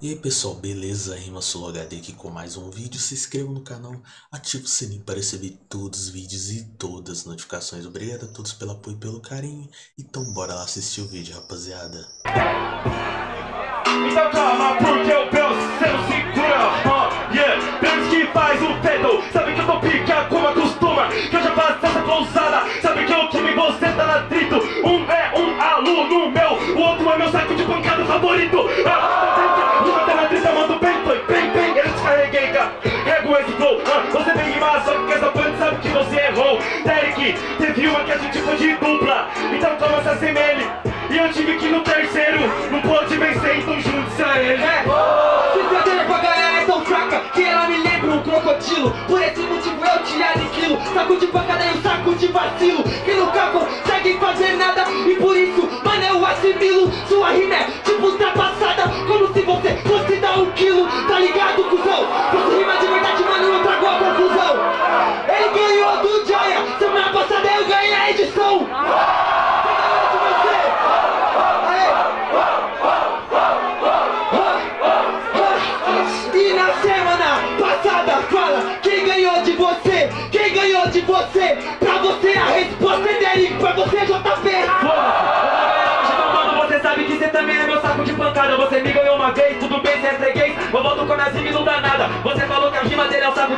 E aí pessoal, beleza? Rima HD aqui com mais um vídeo. Se inscreva no canal, ative o sininho para receber todos os vídeos e todas as notificações. Obrigado a todos pelo apoio e pelo carinho. Então bora lá assistir o vídeo, rapaziada. Então calma, porque o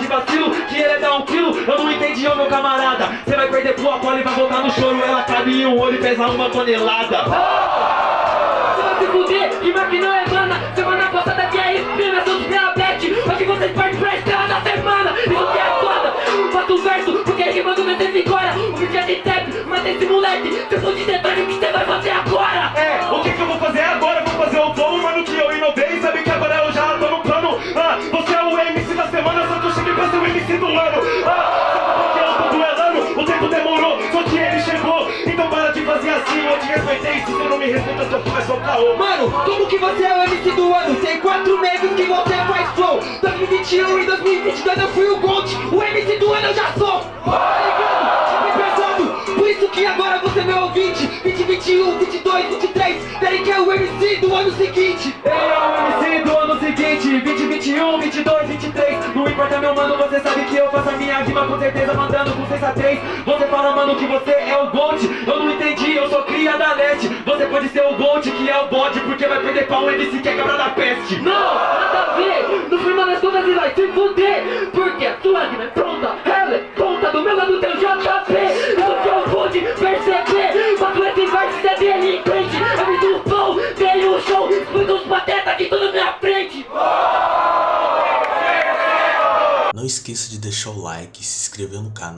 de vacilo Que ele é dar um quilo, eu não entendi, ô meu camarada. Você vai perder pro Apolo e vai voltar no choro. Ela cabe em um olho e pesa uma tonelada. Você vai se fuder, que não é mana Semana passada que é prima, seus diabetes Hoje vocês partem pra estrela da semana. Isso que é foda, faço o verso Porque rimando meu tempo agora O vídeo é de trap, mata esse moleque. Eu for de detalhe, o que você vai fazer agora? É, o que que eu vou fazer agora? Eu vou fazer o flow, me respeita, seu pai é só caô Mano, como que você é o MC do ano? Tem quatro meses que você faz flow 2021 e 2022 eu fui o Gold O MC do ano eu já sou Tá ligado? Por isso que agora você é meu ouvinte 2021, 22, 23 Derek é o MC do ano seguinte Ele é o MC do ano seguinte 2021, 22, 23 Não importa meu mano, você sabe que eu faço a minha rima com certeza Mandando com sensatez Você fala mano que você é o Gold Eu não entendi, eu sou da net Você pode ser o Gold que é o bode Porque vai perder pra um MC que é cabra da peste. Não, nada a ver. No final das contas ele vai se fuder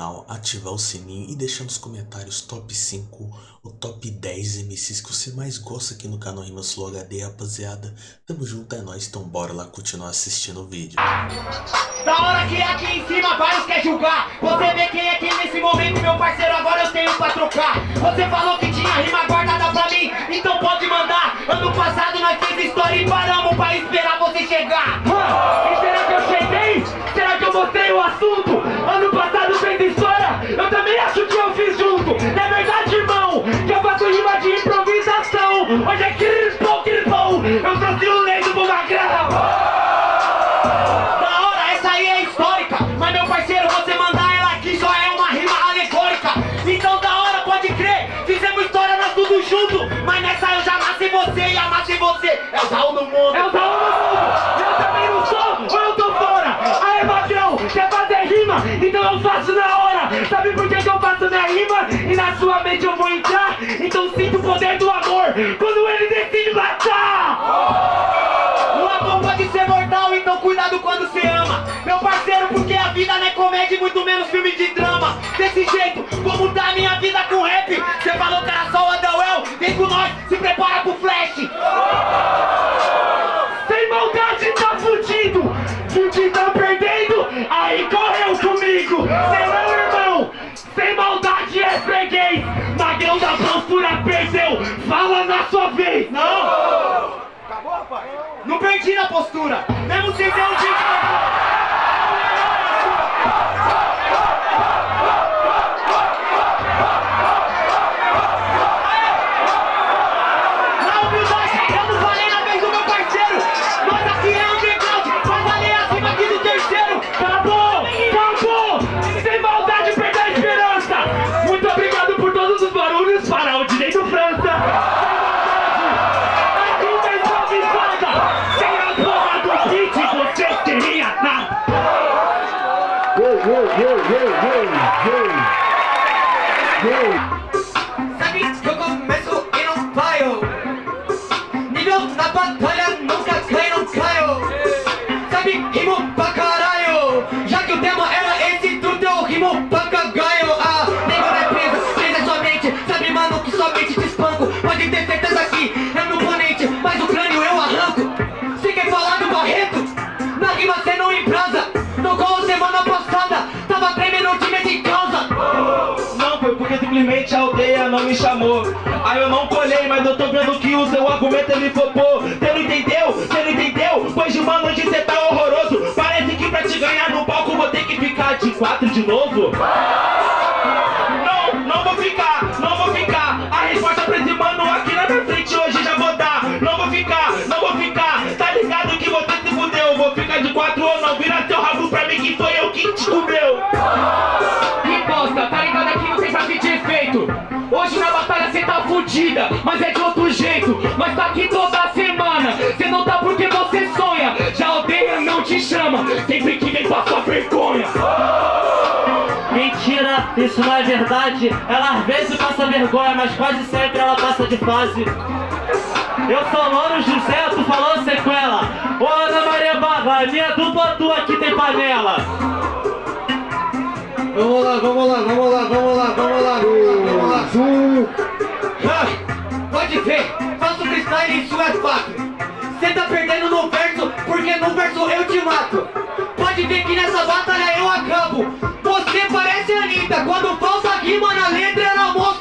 canal, ativar o sininho e deixar nos comentários top 5 ou top 10 MCs que você mais gosta aqui no canal Rimas Flow HD, rapaziada. Tamo junto, é nóis, então bora lá continuar assistindo o vídeo. Da hora que aqui em cima vários quer julgar Você vê quem é quem nesse momento, meu parceiro, agora eu tenho pra trocar Você falou que tinha rima guardada pra mim, então pode mandar Ano passado nós fez história e paramos pra esperar você chegar E será que eu cheguei? Será que eu mostrei o assunto? O do mundo. É o Zaú do mundo. Eu também não sou, ou eu tô fora. Aê, magrão, quer fazer rima? Então eu faço na hora. Sabe por que, que eu faço minha rima? E na sua mente eu vou entrar. Então sinto o poder do amor Quando ele decide matar. O amor pode ser mortal, então cuidado quando você ama. Meu parceiro, porque a vida não é comédia e muito menos filme de drama. Desse jeito, como tá a minha vida com rap. Você falou que era só o Underwell, vem com nós, se prepara postura, mesmo sem ter um me chamou. Aí eu não colhei, mas eu tô vendo que o seu argumento ele flopou. Você não entendeu? Você não entendeu? Pois de mano, hoje cê tá horroroso. Parece que pra te ganhar no palco vou ter que ficar de quatro de novo. Não, não vou ficar, não vou ficar. A resposta pra esse mano aqui na minha frente hoje já vou dar. Não vou ficar, não vou ficar. Tá ligado que você se fudeu? Vou ficar de quatro ou não. Vira seu rabo pra mim que foi eu que te fudida, mas é de outro jeito. Mas tá aqui toda semana, cê não tá porque você sonha. Já odeia, não te chama, sempre que vem passar vergonha. Mentira, isso não é verdade. Ela às vezes passa vergonha, mas quase sempre ela passa de fase. Eu sou Louro José, tu falou sequela Ô Ana Maria Baba, minha dupla tua aqui tem panela. Vamos lá, vamos lá, vamos lá, vamos lá, vamos lá, vamos lá. Ah, faço freestyle isso é fato. Cê tá perdendo no verso, porque no verso eu te mato. Pode ver que nessa batalha eu acabo. Você parece Anitta, quando falta rima na letra ela mostra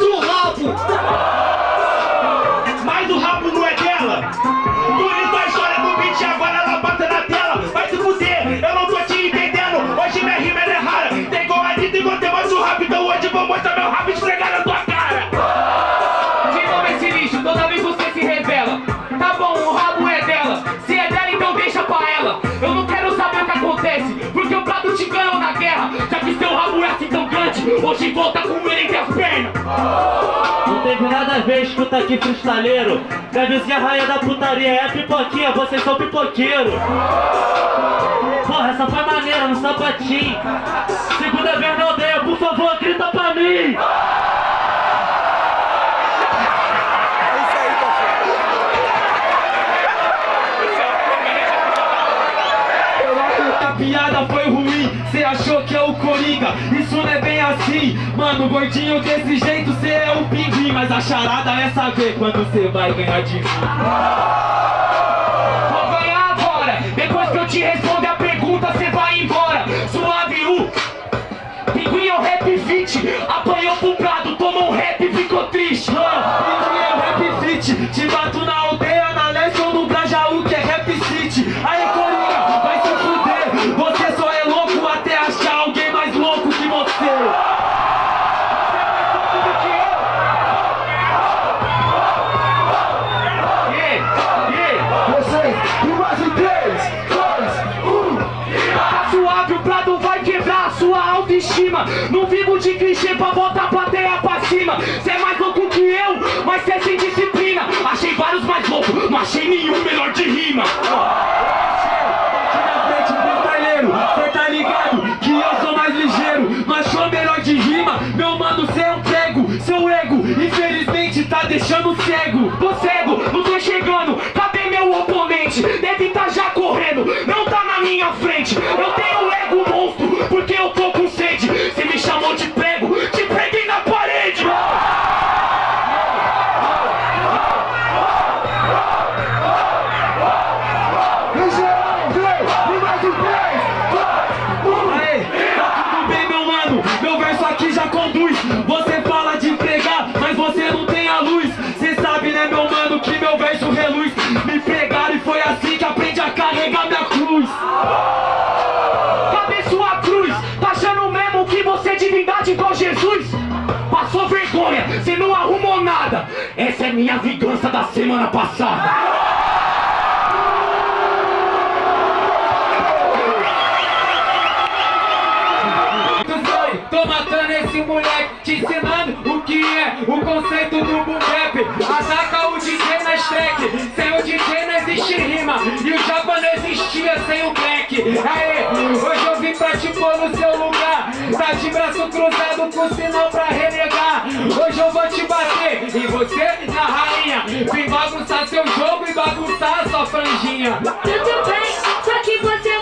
hoje volta com ele entre as pernas. Não teve nada a ver, escuta aqui ser a rainha da putaria, é pipoquinha, vocês são pipoqueiro Porra, essa foi maneira, no sapatinho. Segunda vez na aldeia, por favor, grita pra mim. A piada foi ruim, cê achou que é o Coringa? Isso não mano, gordinho desse jeito cê é o pinguim Mas a charada é saber quando cê vai ganhar de mim. Vou ganhar agora, depois que eu te responder a pergunta, cê vai embora. Suave U, pinguim é o rap fit, apanhou pro prado, tomou um rap e ficou triste. Pinguim é o rap fit, te bato na pra botar a plateia pra cima. Cê é mais louco que eu, mas cê é sem disciplina. Achei vários mais loucos, não achei nenhum melhor de rima. Aqui na frente, freestyleiro, conduz. Você fala de pregar, mas você não tem a luz. Cê sabe né meu mano que meu verso reluz. Me pregaram e foi assim que aprendi a carregar minha cruz. Cadê sua cruz? Tá achando mesmo que você é divindade igual Jesus? Passou vergonha, você não arrumou nada. Essa é minha vingança da semana passada Tô matando esse moleque, te ensinando o que é o conceito do boom Ataca o DJ nas track, sem o DJ não existe rima. E o japa não existia sem o black. Aê, hoje eu vim pra te pôr no seu lugar. Tá de braço cruzado com sinal pra renegar. Hoje eu vou te bater, e você na rainha. Vim bagunçar seu jogo e bagunçar sua franjinha. Tudo bem, só que você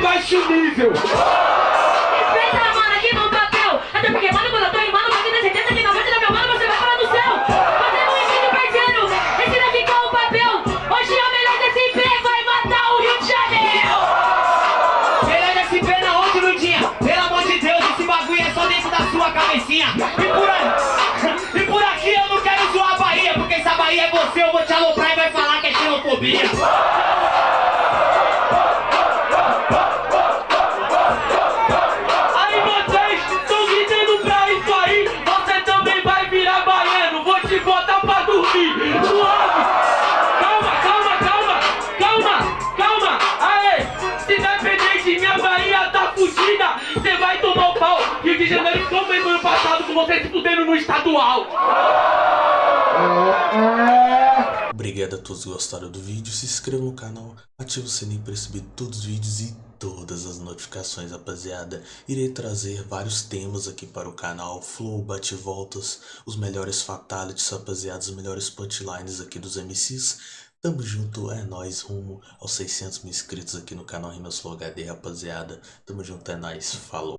baixo nível. estadual. Obrigado a todos que gostaram do vídeo, se inscreva no canal, ative o sininho para receber todos os vídeos e todas as notificações, rapaziada. Irei trazer vários temas aqui para o canal, flow, bate-voltas, os melhores fatalities, rapaziada, os melhores punchlines aqui dos MCs. Tamo junto, é nóis, rumo aos 600 mil inscritos aqui no canal Rimas Flow HD, rapaziada. Tamo junto, é nóis, falou.